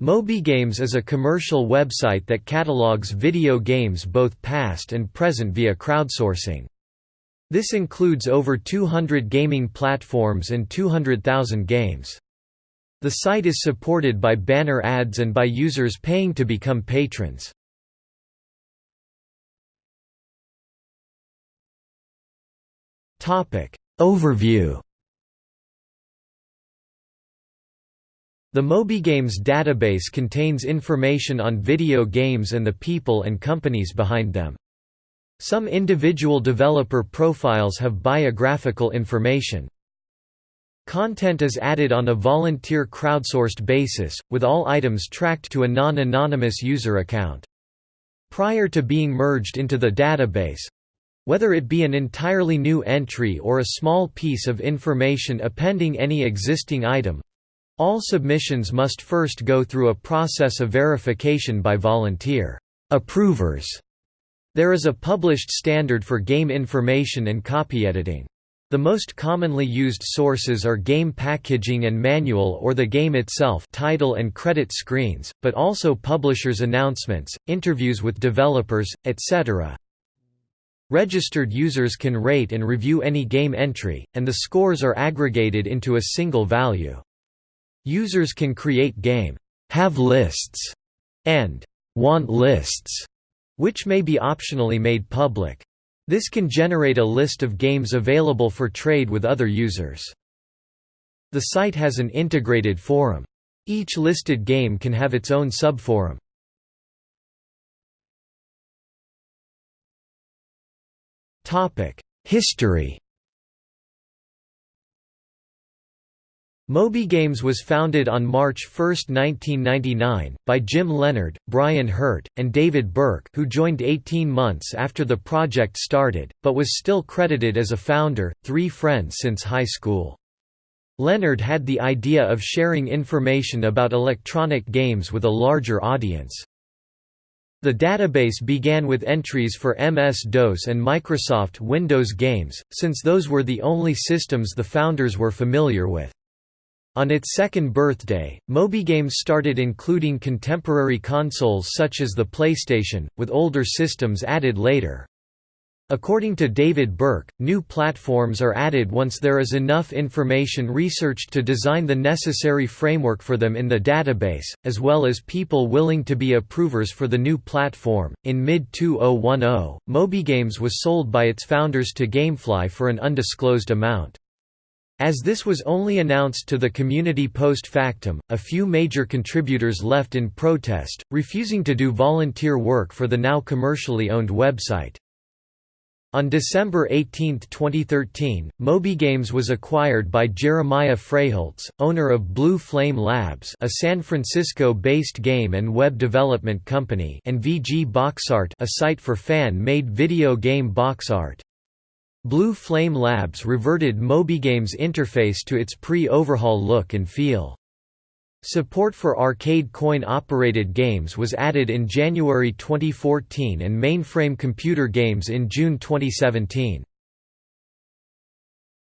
MobyGames is a commercial website that catalogs video games both past and present via crowdsourcing. This includes over 200 gaming platforms and 200,000 games. The site is supported by banner ads and by users paying to become patrons. Overview The MobyGames database contains information on video games and the people and companies behind them. Some individual developer profiles have biographical information. Content is added on a volunteer crowdsourced basis, with all items tracked to a non-anonymous user account. Prior to being merged into the database—whether it be an entirely new entry or a small piece of information appending any existing item, all submissions must first go through a process of verification by volunteer approvers. There is a published standard for game information and copy editing. The most commonly used sources are game packaging and manual or the game itself title and credit screens, but also publishers' announcements, interviews with developers, etc. Registered users can rate and review any game entry, and the scores are aggregated into a single value. Users can create game have lists and want lists, which may be optionally made public. This can generate a list of games available for trade with other users. The site has an integrated forum. Each listed game can have its own subforum. History MobyGames was founded on March 1, 1999, by Jim Leonard, Brian Hirt, and David Berk who joined 18 months after the project started, but was still credited as a founder, three friends since high school. Leonard had the idea of sharing information about electronic games with a larger audience. The database began with entries for MS-DOS and Microsoft Windows games, since those were the only systems the founders were familiar with. On its second birthday, MobyGames started including contemporary consoles such as the PlayStation, with older systems added later. According to David Berk, new platforms are added once there is enough information researched to design the necessary framework for them in the database, as well as people willing to be approvers for the new platform. In mid 2010, MobyGames was sold by its founders to Gamefly for an undisclosed amount. As this was only announced to the community post factum, a few major contributors left in protest, refusing to do volunteer work for the now commercially owned website. On December 18, 2013, MobyGames was acquired by Jeremiah Freyholtz, owner of Blue Flame Labs a San Francisco-based game and web development company and VG Boxart a site for fan-made video game box art. Blue Flame Labs reverted MobyGame's interface to its pre-overhaul look and feel. Support for arcade coin-operated games was added in January 2014 and mainframe computer games in June 2017.